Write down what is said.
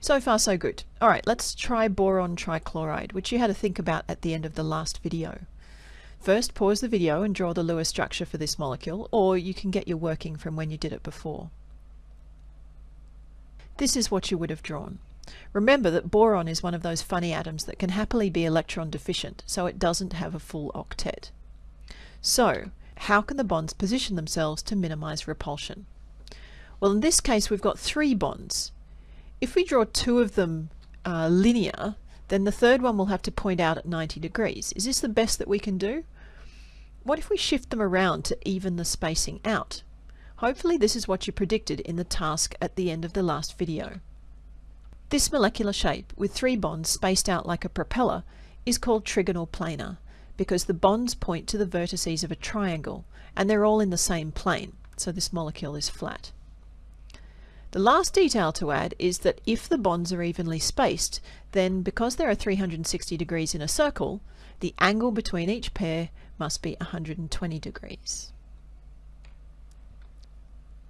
So far so good. Alright, let's try boron trichloride, which you had to think about at the end of the last video. First, pause the video and draw the Lewis structure for this molecule, or you can get your working from when you did it before. This is what you would have drawn. Remember that boron is one of those funny atoms that can happily be electron deficient, so it doesn't have a full octet. So, how can the bonds position themselves to minimize repulsion? Well, in this case, we've got three bonds. If we draw two of them uh, linear, then the third one will have to point out at 90 degrees. Is this the best that we can do? What if we shift them around to even the spacing out? Hopefully this is what you predicted in the task at the end of the last video. This molecular shape, with three bonds spaced out like a propeller, is called trigonal planar because the bonds point to the vertices of a triangle and they're all in the same plane, so this molecule is flat. The last detail to add is that if the bonds are evenly spaced, then because there are 360 degrees in a circle, the angle between each pair must be 120 degrees.